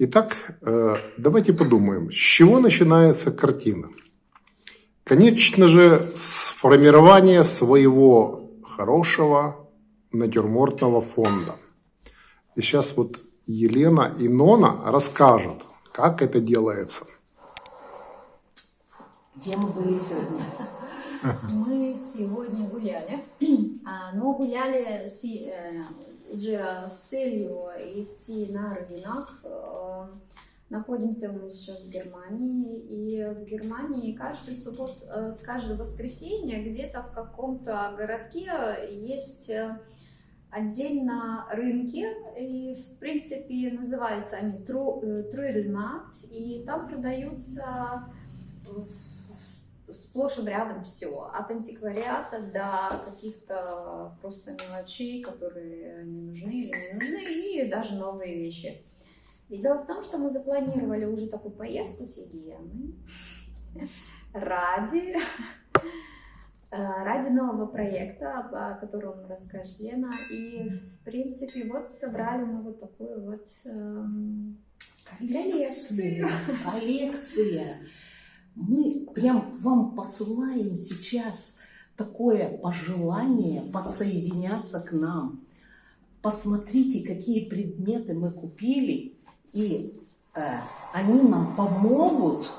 Итак, э, давайте подумаем, с чего начинается картина? Конечно же, с формирования своего хорошего натюрмортного фонда. И сейчас вот Елена и Нона расскажут, как это делается. Где мы были сегодня? Мы сегодня гуляли, а, но гуляли с, э, уже с целью идти на рынок. Э, Находимся мы сейчас в Германии, и в Германии каждый суббот, э, с каждого воскресенья где-то в каком-то городке есть э, отдельно рынки, и в принципе называются они Трюдельмаркт, и там продаются сплошь и рядом все, от антиквариата до каких-то просто мелочей, которые не нужны или не нужны, и даже новые вещи. И дело в том, что мы запланировали уже такую поездку с Еленой ради, э, ради нового проекта, о котором расскажет Лена. И, в принципе, вот собрали мы вот такую вот эм, коллекцию. Коллекция. Мы прям вам посылаем сейчас такое пожелание подсоединяться к нам. Посмотрите, какие предметы мы купили и э, они нам помогут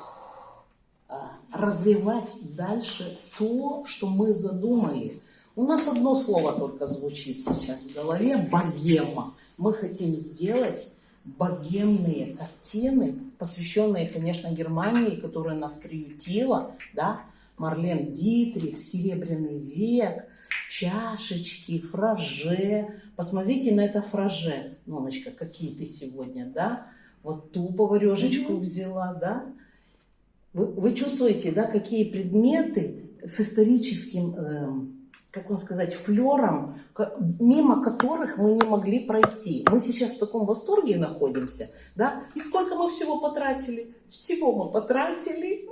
э, развивать дальше то, что мы задумали. У нас одно слово только звучит сейчас в голове – богема. Мы хотим сделать богемные картины, посвященные, конечно, Германии, которая нас приютила, да, Марлен Дитрих, Серебряный век, чашечки, фраже, Посмотрите на это фраже. Ноночка, какие ты сегодня, да? Вот ту поварешечку mm взяла, да? Вы, вы чувствуете, да, какие предметы с историческим, э, как вам сказать, флером, мимо которых мы не могли пройти. Мы сейчас в таком восторге находимся, да? И сколько мы всего потратили? Всего мы потратили.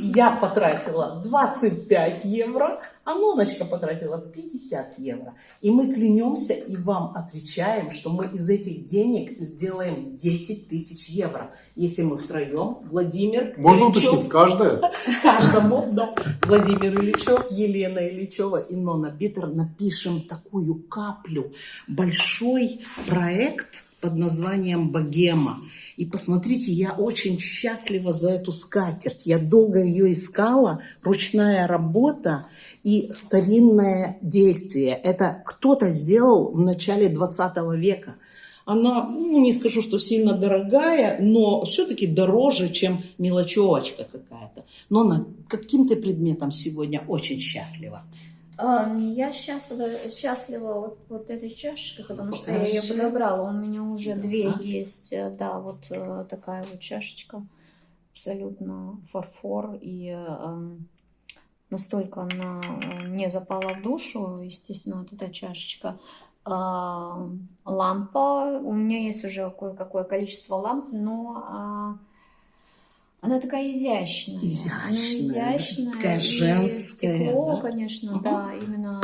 Я потратила 25 евро, а Ноночка потратила 50 евро. И мы клянемся и вам отвечаем, что мы из этих денег сделаем 10 тысяч евро. Если мы втроем, Владимир Можно Ильичев, уточнить, каждая? Каждому, да. Владимир Ильичев, Елена Ильичева и Нона Битер напишем такую каплю. Большой проект под названием «Богема». И посмотрите, я очень счастлива за эту скатерть. Я долго ее искала, ручная работа и старинное действие. Это кто-то сделал в начале 20 века. Она, ну, не скажу, что сильно дорогая, но все-таки дороже, чем мелочевочка какая-то. Но она каким-то предметом сегодня очень счастлива. Я счастлива, счастлива вот, вот этой чашечкой, потому что я ее подобрала. У меня уже две есть, э, да, вот э, такая вот чашечка, абсолютно фарфор, и э, настолько она мне запала в душу, естественно, вот эта чашечка. Э, лампа, у меня есть уже кое-какое количество ламп, но... Э, она такая изящная. Изящная. Она изящная. Такая женская. Стекло, да? конечно, угу. да, именно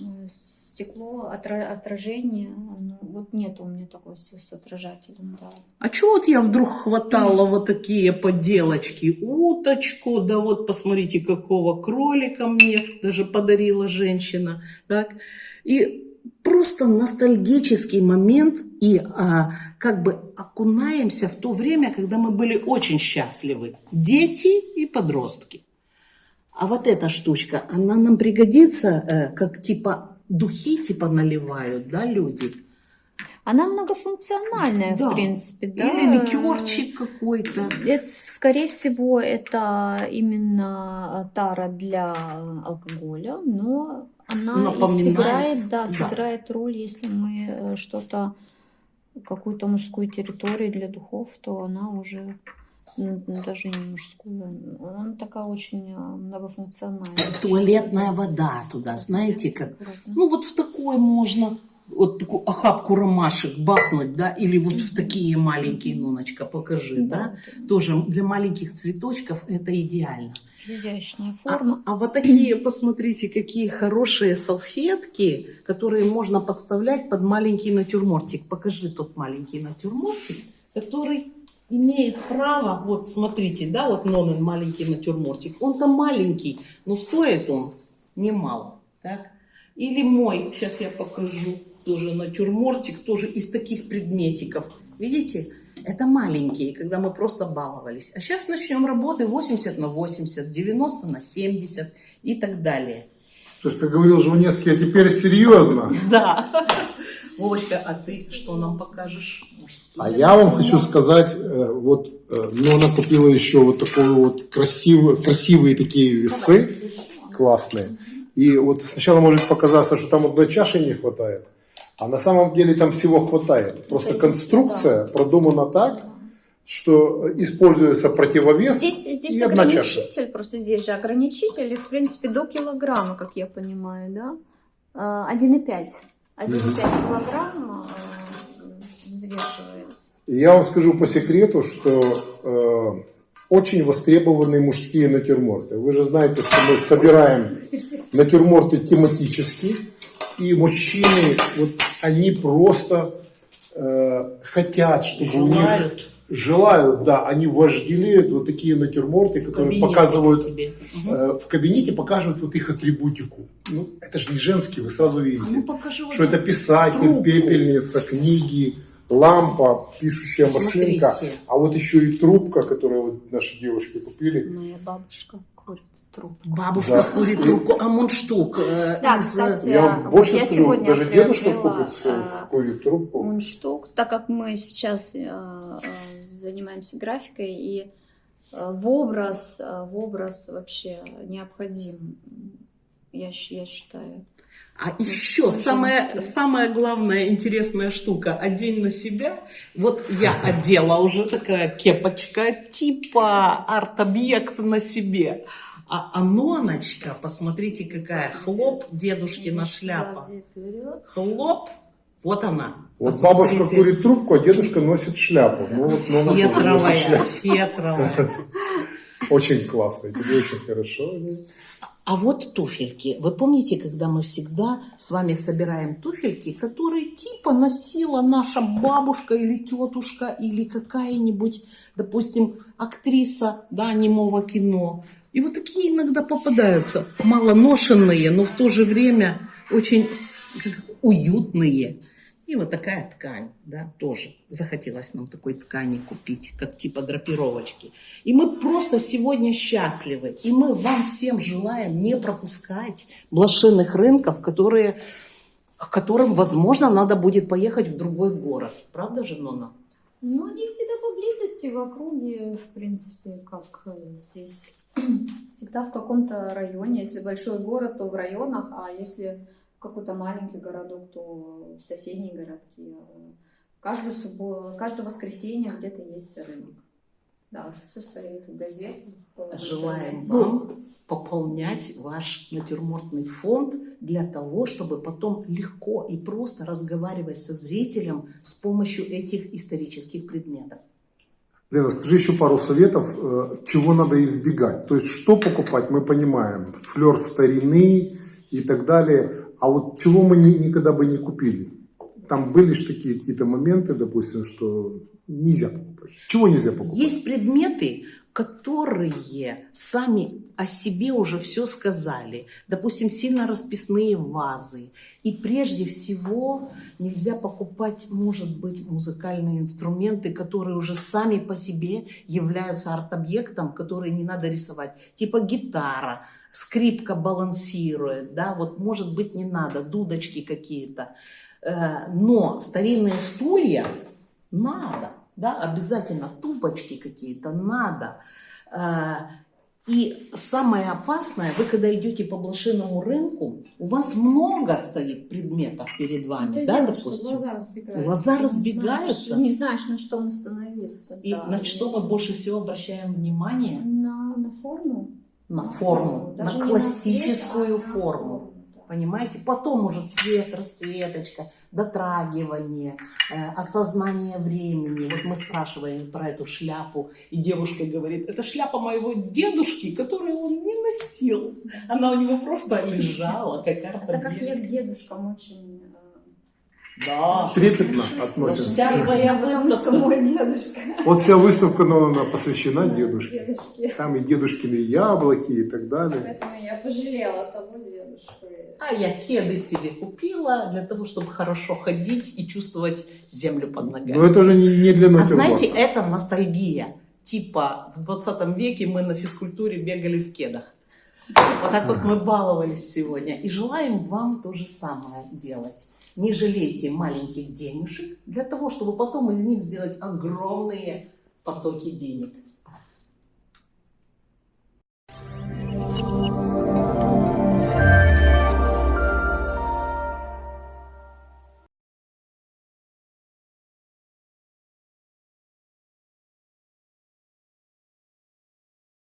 э, стекло, отра отражение. Ну, вот нет у меня такой с, с отражателем, да. А чего вот я вдруг хватала вот такие поделочки? Уточку, да вот посмотрите, какого кролика мне даже подарила женщина. Так? И просто ностальгический момент и а, как бы окунаемся в то время, когда мы были очень счастливы. Дети и подростки. А вот эта штучка, она нам пригодится, э, как типа духи типа наливают, да, люди? Она многофункциональная, да. в принципе, да. Или ликерчик какой-то. Это, скорее всего, это именно тара для алкоголя, но она сыграет, да, да, сыграет роль, если мы э, что-то, какую-то мужскую территорию для духов, то она уже даже не мужскую, она такая очень э, многофункциональная. Туалетная вода туда, знаете, как, ну вот в такой можно, вот такую охапку ромашек бахнуть, да, или вот в такие маленькие, Ноночка, покажи, да, да? тоже для маленьких цветочков это идеально. Изящная форма. А, а вот такие, посмотрите, какие хорошие салфетки, которые можно подставлять под маленький натюрмортик. Покажи тот маленький натюрмортик. который имеет право, вот смотрите, да, вот Нонен маленький натюрмортик, он там маленький, но стоит он немало, так? Или мой, сейчас я покажу, тоже натюрмортик, тоже из таких предметиков. Видите, это маленькие, когда мы просто баловались. А сейчас начнем работы 80 на 80, 90 на 70 и так далее. То есть, как говорил Жванецкий, а теперь серьезно. Да. Вовочка, а ты что нам покажешь? А я вам хочу сказать, э, вот э, Нона купила еще вот такой вот красивый, красивые такие весы, классные. И вот сначала может показаться, что там одной чаши не хватает, а на самом деле там всего хватает. Просто конструкция продумана так, что используется противовес Здесь, здесь и ограничитель, просто здесь же ограничитель, и, в принципе, до килограмма, как я понимаю, да? А, 1,5. 1,5 килограмма э, взвешивает. Я вам скажу по секрету, что э, очень востребованы мужские натюрморты. Вы же знаете, что мы собираем натюрморты тематические, и мужчины, вот они просто э, хотят, чтобы у них Желают. желают, да, они вожделеют вот такие натюрморты, которые показывают себе. э, в кабинете показывают вот их атрибутику. Ну, это же не женский, вы сразу видите. А ну покажи вот что это писатель, трубку. пепельница, книги, лампа, пишущая машинка, Смотрите. а вот еще и трубка, которую вот наши девушки купили. Моя бабушка трубку. Бабушка Да. курит трубку, а мундштук э, Да, из... э, кстати, Я вот больше я скажу, сегодня даже дедушка купит э, курит трубку. мундштук, так как мы сейчас э, э, занимаемся графикой и э, в образ, э, в образ вообще необходим, я, я считаю. А еще самая, самая главная интересная штука. Одень на себя. Вот я одела уже такая кепочка типа арт-объект на себе. А Аноночка, посмотрите какая, хлоп дедушкина шляпа. Хлоп, вот она. Вот бабушка курит трубку, а дедушка носит шляпу. Ну, вот, ну, Фетровая, шляпу. фетровая. Очень классно, тебе очень хорошо. А вот туфельки. Вы помните, когда мы всегда с вами собираем туфельки, которые типа носила наша бабушка или тетушка или какая-нибудь, допустим, актриса да, немого кино. И вот такие иногда попадаются, малоношенные, но в то же время очень уютные. И вот такая ткань, да, тоже. Захотелось нам такой ткани купить, как типа драпировочки. И мы просто сегодня счастливы. И мы вам всем желаем не пропускать блошиных рынков, которые, к которым, возможно, надо будет поехать в другой город. Правда же, Нона? Ну, не всегда поблизости, в округе, в принципе, как э, здесь. Всегда в каком-то районе. Если большой город, то в районах, а если какой-то маленький городок, то в соседние городки. Каждую субботу, каждое воскресенье где-то есть рынок. Да, все стоит в газетах. в Желаем вам пополнять ваш натюрмортный фонд для того, чтобы потом легко и просто разговаривать со зрителем с помощью этих исторических предметов. Лена, скажи еще пару советов, э, чего надо избегать. То есть, что покупать, мы понимаем, флер старины и так далее. А вот чего мы ни- никогда бы не купили? Там были же такие какие-то моменты, допустим, что нельзя покупать. Чего нельзя покупать? Есть предметы, которые сами о себе уже все сказали. Допустим, сильно расписные вазы. И прежде всего нельзя покупать, может быть, музыкальные инструменты, которые уже сами по себе являются арт-объектом, которые не надо рисовать. Типа гитара, скрипка балансирует, да, вот может быть не надо, дудочки какие-то. Э, Но старинные стулья надо, да, обязательно тупочки какие-то надо. Э, И самое опасное, вы когда идете по блошиному рынку, у вас много стоит предметов перед вами, То и да, дело, допустим. глаза разбегаются. Глаза не разбегаются. знаешь- Не знаешь, на что остановиться. И да. на что мы больше всего обращаем внимание? На, на форму. На форму, на не классическую цвет, а на форму. Понимаете? Потом уже цвет, расцветочка, дотрагивание, э, осознание времени. Вот мы спрашиваем про эту шляпу, и девушка говорит, это шляпа моего дедушки, которую он не носил. Она у него просто лежала, как Так как я к дедушкам очень Да. трепетно относимся. Вся твоя выставка. мой дедушка, Вот вся выставка, но она посвящена дедушке. дедушке. Там и дедушкины яблоки и так далее. Поэтому я пожалела того дедушку. А я кеды себе купила для того, чтобы хорошо ходить и чувствовать землю под ногами. Но это же не, для А натюрморта. знаете, это ностальгия. Типа в 20 веке мы на физкультуре бегали в кедах. Вот так вот мы баловались сегодня. И желаем вам то же самое делать. Не жалейте маленьких денежек для того, чтобы потом из них сделать огромные потоки денег.